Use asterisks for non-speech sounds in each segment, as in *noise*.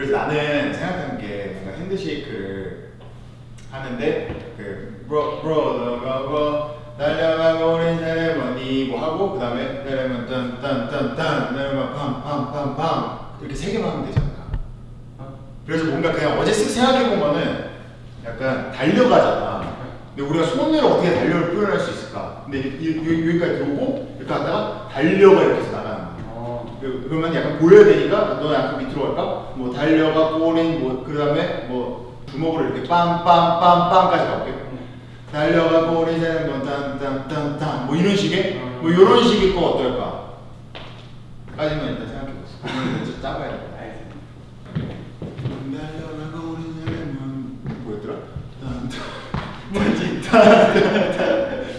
그래서 나는 생각하는 게 뭔가 핸드쉐이크를 하는데 그 브로 브로더가 달려가고 우린 세레머니 뭐 하고 그 다음에 세레머니 딴딴딴딴 세레머니 팜팜팜팜 이렇게 세 개만 하면 되잖아. 그래서 뭔가 그냥 어제 쓱 생각해보면은 약간 달려가잖아. 근데 우리가 손으로 어떻게 달려를 표현할 수 있을까? 근데 이- 이- 이- 여기까지 들어오고 이렇게 하다가 달려가 이렇게 어. 그- 그러면 약간 보여야 되니까 너 약간 밑으로 갈까? 뭐 달려가 꼬린 뭐 그 다음에 뭐 주먹으로 이렇게 빰빰빰빰까지 가볼게 달려가 꼬리는 뭐 딴딴딴딴 뭐 이런 식의 뭐 이런 식의 거 어떨까? 까지만 일단 생각해봤어 그러면 진짜 짜봐야 돼 알겠습니다. 달려가 꼬리는 뭐였더라? 뭐지?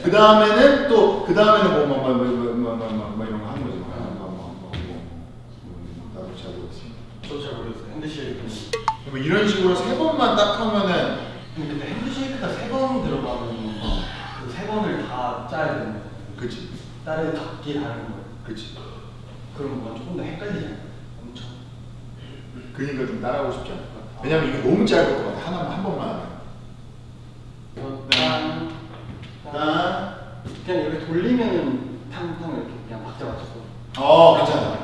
그 다음에는 또 그 다음에는 뭐뭐뭐 뭐 뭐 뭐 이런 거 하는 거지 뭐, 뭐, 뭐, 뭐, 뭐, 나도 잘 모르겠어 저도 잘 모르겠어요. 핸드쉐이크는. 뭐 이런 식으로 세 번만 딱 하면은 근데 핸드쉐이크가 세 번 들어가면 그세 번을 다 짜야 되는 거예요. 그치 다른 각기 다른 거예요. 그치 그럼 뭔가 조금 더 헷갈리지 않아요? 엄청. 그니까 좀 따라하고 싶지 않을까 왜냐면 이거 너무 짧을 것 같아 하나만 한 번만 하면 딴, 딴. 딴. 그냥 이렇게 돌리면은 탕탕 이렇게 그냥 박자 맞춰서. 어 괜찮아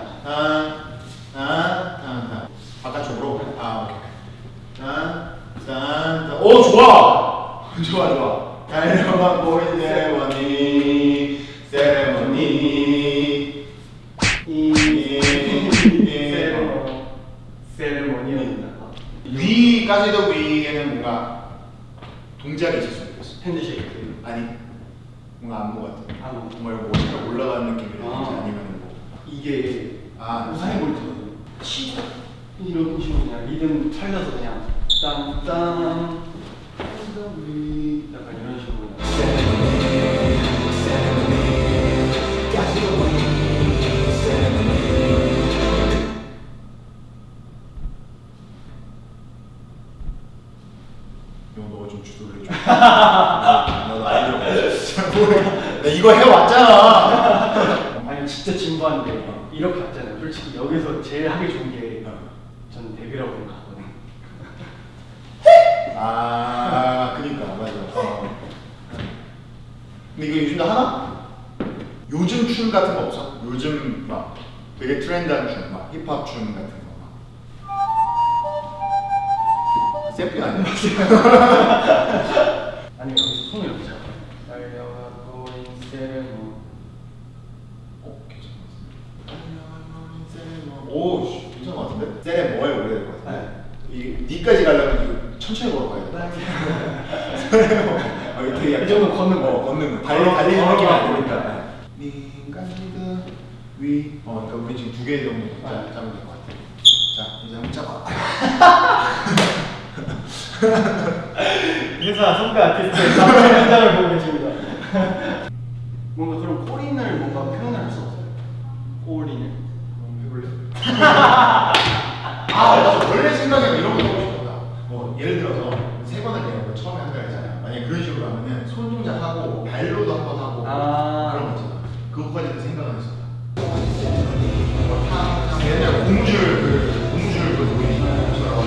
딴딴딴딴 바깥쪽으로 아 오케이 딴딴딴 오 *laughs* 좋아. 좋아 좋아. 달려가 보린 세레머니. 세레머니. 세레모니입니다. 위까지도 위에는 뭔가 동작이 있었으면 좋겠어 핸드쉐이크. 아니 뭔가 안무 같은 안무. 정말 뭐가 올라가는 느낌이라든지 아. 아니면 뭐. 이게 아, 우사인 볼트거든요. 치고 이런 식으로 그냥 리듬 살려서 그냥 딴딴 약간 이런 식으로. 이거 너가 좀 주도를 해줘. 나도 아이디어 잘 모르겠어. 나 이거 해왔잖아. 아니 진짜 진부한데 이렇게 왔잖아요. 솔직히 여기서 제일 하기 좋은 게 저는 데뷔라고 생각하거든요. 아, 그니까 맞아. 어. 근데 이거 요즘도 하나? 요즘 춤 같은 거 없어? 요즘 막 되게 트렌드한 춤, 막 힙합 춤 같은 거. 막. 샘플이 아니야? *laughs* 아니면 여기서 손을 이렇게 잡아요. 달려가고 인세레모 어, 괜찮은 것 같은데. 오, 씨, 괜찮은 것 같은데? 세레 뭐에 오래 될것 네. 같은데? 이 니까지 가려면 천천히 걸어가야 돼. *laughs* 어, 이거 되게 이 정도 걷는 거. 어, 걷는 거. 달리 달리는 걸어가 아니니까. 니까지가 위. 어, 그러니까 우리 지금 두 개 정도 짜- 짜면 될것 같아. 자, 이제 한번 짜봐. *laughs* 회사 선배 아티스트의 현장을 보고 계십니다. *laughs* 뭔가 그런 꼬린을 뭔가 표현을 할수 없어요. 꼬린을. 해볼래? 공줄, 그, 공줄 그 노래처럼.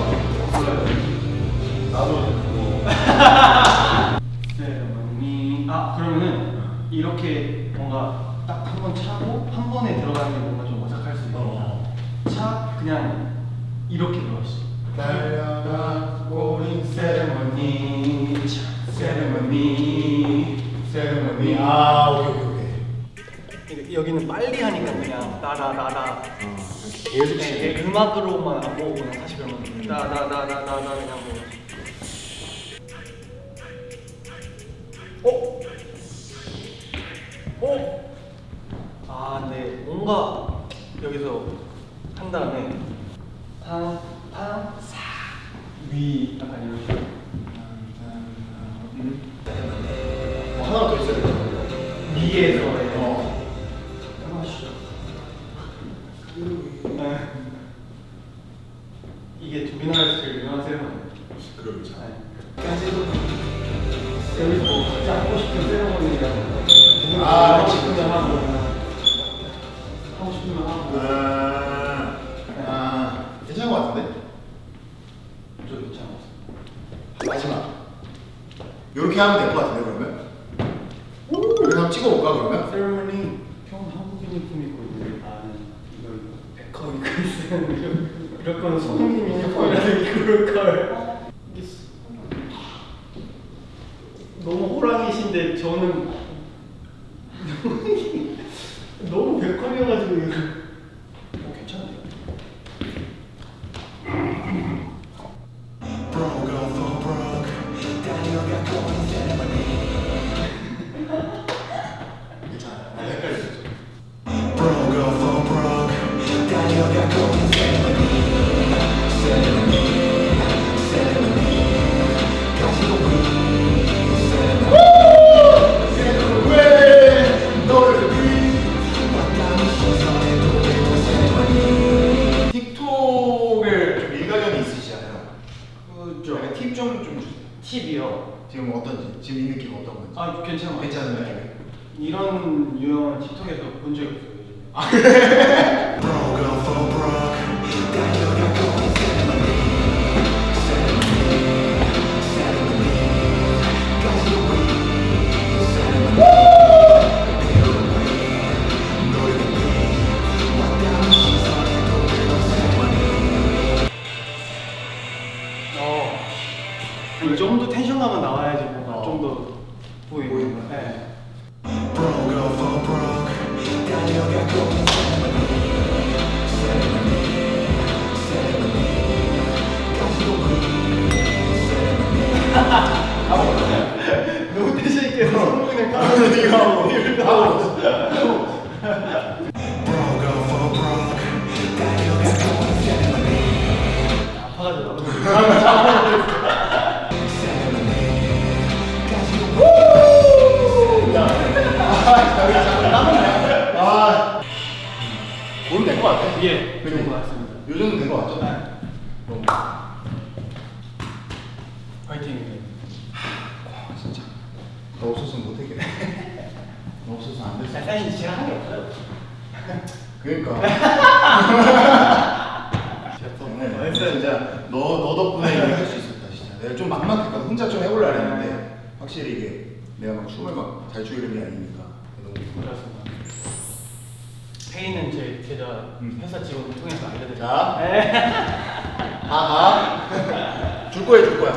나도 뭐. *laughs* 세레머니. 아 그러면은 이렇게 뭔가 딱 한 번 차고 한 번에 들어가는 게 뭔가 좀 어색할 수 있으니까 어. 차 그냥 이렇게 들어가시죠. 달려가 꼬린 세레머니 차 세레머니 세레머니. 아, 오케이, 여기는 빨리 하니까 그냥 따라라라 계속 네. 네, 음악으로만 안 보고 그냥 사실 그러면 따다다다다다 그냥 뭐 어? 어? 아, 네. 뭔가 여기서 한 다음에 탕, 탕, 사, 위 약간 식 이게 두비나라에서 제일 유명한 세레머니 그러자. 여기서 뭐 하고 싶은 세레머니랑 아, 하고 싶으면 그치. 하고 하고 싶으면 하고 아, 아, 괜찮은 것 같은데? 저 괜찮은 것 같습니다. 마지막. 이렇게 하면 될 것 같은데 그러면? 이렇게 한번 찍어볼까 그러면? 세레머니 형 한국인 있는데 나는 이거 이거 백허 입고 있어요. 이럴 거는 손흥민 유니폼이라도 입고 그럴 걸. 이게 수- 너무 호랑이신데 저는 *laughs* 너무 백컴이어가지고 지금 어떤지, 지금 이 느낌 어떤 건지. 아 괜찮아. 괜찮은 느낌. 이런 유형은 틱톡에서 본 적이 없어요. 요 *laughs* 너무 예, 좋은 것 같습니다. 요 정도 된것 같죠? 네. 화이팅. 와, 진짜. 너 없었으면 못했겠네. *laughs* 너 없었으면 안 됐어. 사실 제가 한게 없어요. 그러니까. *laughs* 제가 또 네, 했어요. 진짜 너, 너 덕분에 할 수 있었다 진짜 내가 좀 막막했거든 혼자 좀 해보려 했는데 확실히 이게 내가 막 춤을 막 잘 추는 게 아니니까 너무 그렇습니다. 페이는 제 계좌 음. 회사 직원을 통해서 알려드릴게요. 자. 네. 다가 줄 거야 줄 거야